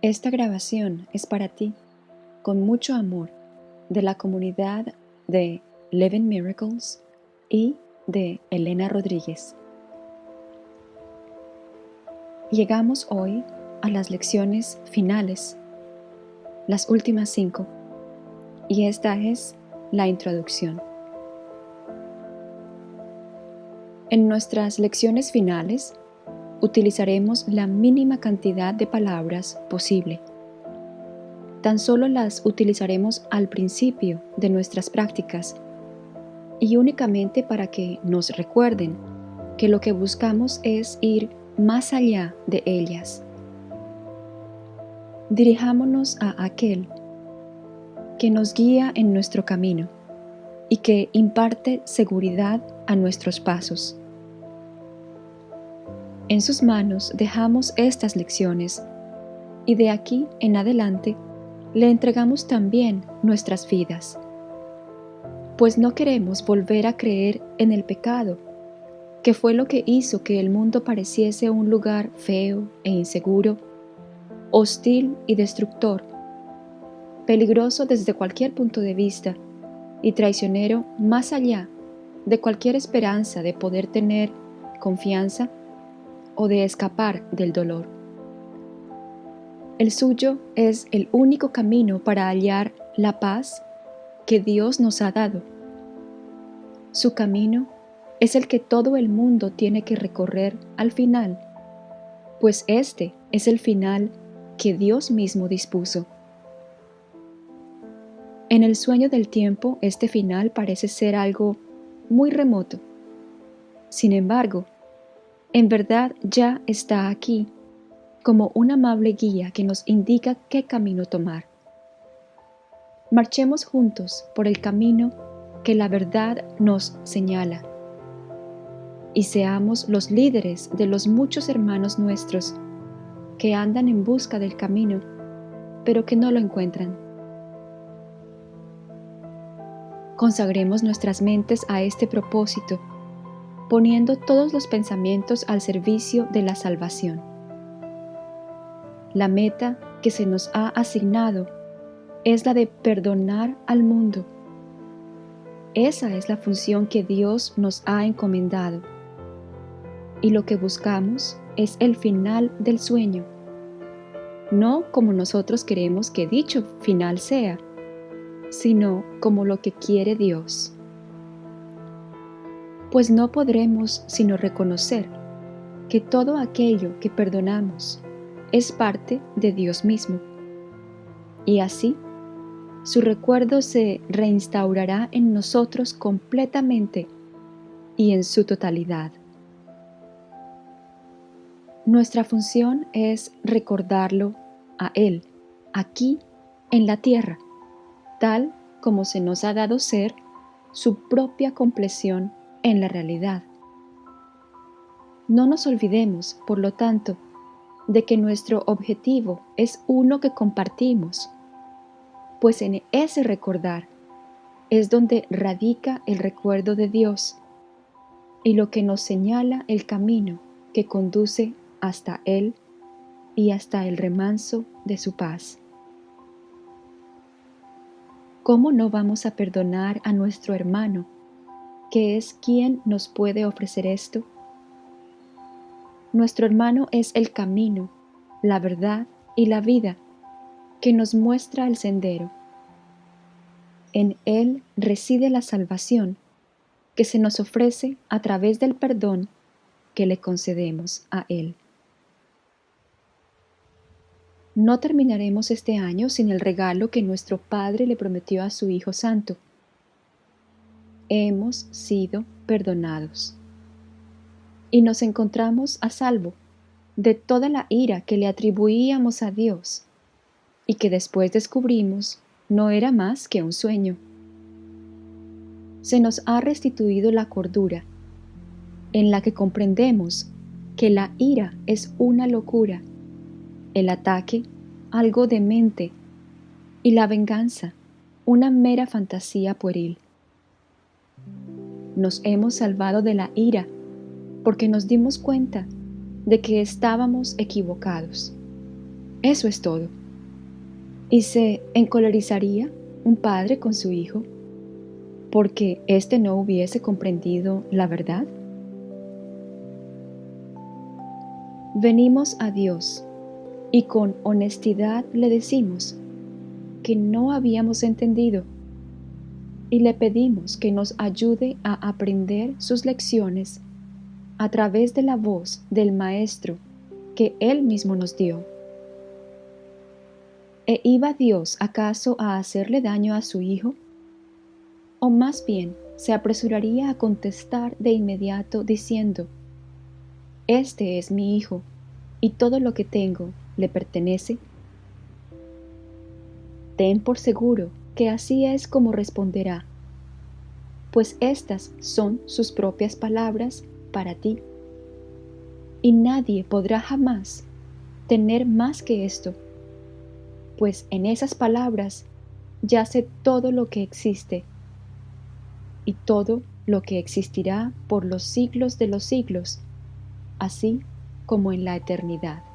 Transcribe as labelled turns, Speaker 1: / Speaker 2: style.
Speaker 1: Esta grabación es para ti, con mucho amor, de la comunidad de Living Miracles y de Elena Rodríguez. Llegamos hoy a las lecciones finales, las últimas cinco, y esta es la introducción. En nuestras lecciones finales utilizaremos la mínima cantidad de palabras posible. Tan solo las utilizaremos al principio de nuestras prácticas y únicamente para que nos recuerden que lo que buscamos es ir más allá de ellas. Dirijámonos a aquel que nos guía en nuestro camino y que imparte seguridad a nuestros pasos. En sus manos dejamos estas lecciones. Y de aquí en adelante le entregamos también nuestras vidas, pues no queremos volver a creer en el pecado, que fue lo que hizo que el mundo pareciese un lugar feo e inseguro, hostil y destructor, peligroso desde cualquier punto de vista y traicionero más allá de cualquier esperanza de poder tener confianza o de escapar del dolor. El suyo es el único camino para hallar la paz que Dios nos ha dado. Su camino es el que todo el mundo tiene que recorrer al final, pues este es el final que Dios mismo dispuso. En el sueño del tiempo este final parece ser algo muy remoto. Sin embargo, en verdad ya está aquí, como un amable guía que nos indica qué camino tomar. Marchemos juntos por el camino que la verdad nos señala y seamos los líderes de los muchos hermanos nuestros que andan en busca del camino, pero que no lo encuentran. Consagremos nuestras mentes a este propósito poniendo todos los pensamientos al servicio de la salvación. La meta que se nos ha asignado es la de perdonar al mundo. Esa es la función que Dios nos ha encomendado. Y lo que buscamos es el final del sueño, no como nosotros queremos que dicho final sea, sino como lo que quiere Dios pues no podremos sino reconocer que todo aquello que perdonamos es parte de Dios mismo. Y así, su recuerdo se reinstaurará en nosotros completamente y en su totalidad. Nuestra función es recordarlo a Él, aquí en la tierra, tal como se nos ha dado ser su propia compleción en la realidad. No nos olvidemos, por lo tanto, de que nuestro objetivo es uno que compartimos, pues en ese recordar es donde radica el recuerdo de Dios y lo que nos señala el camino que conduce hasta Él y hasta el remanso de su paz. ¿Cómo no vamos a perdonar a nuestro hermano que es quien nos puede ofrecer esto? Nuestro hermano es el camino, la verdad y la vida que nos muestra el sendero. En Él reside la salvación que se nos ofrece a través del perdón que le concedemos a Él. No terminaremos este año sin el regalo que nuestro Padre le prometió a su Hijo Santo, hemos sido perdonados. Y nos encontramos a salvo de toda la ira que le atribuíamos a Dios y que después descubrimos no era más que un sueño. Se nos ha restituido la cordura, en la que comprendemos que la ira es una locura, el ataque algo demente y la venganza una mera fantasía pueril nos hemos salvado de la ira porque nos dimos cuenta de que estábamos equivocados. Eso es todo. ¿Y se encolerizaría un padre con su hijo porque éste no hubiese comprendido la verdad? Venimos a Dios y con honestidad le decimos que no habíamos entendido y le pedimos que nos ayude a aprender sus lecciones a través de la voz del Maestro que Él mismo nos dio. ¿E iba Dios acaso a hacerle daño a su Hijo? ¿O más bien se apresuraría a contestar de inmediato diciendo, Este es mi Hijo, y todo lo que tengo le pertenece? Ten por seguro que así es como responderá, pues estas son sus propias palabras para ti. Y nadie podrá jamás tener más que esto, pues en esas palabras yace todo lo que existe y todo lo que existirá por los siglos de los siglos, así como en la eternidad.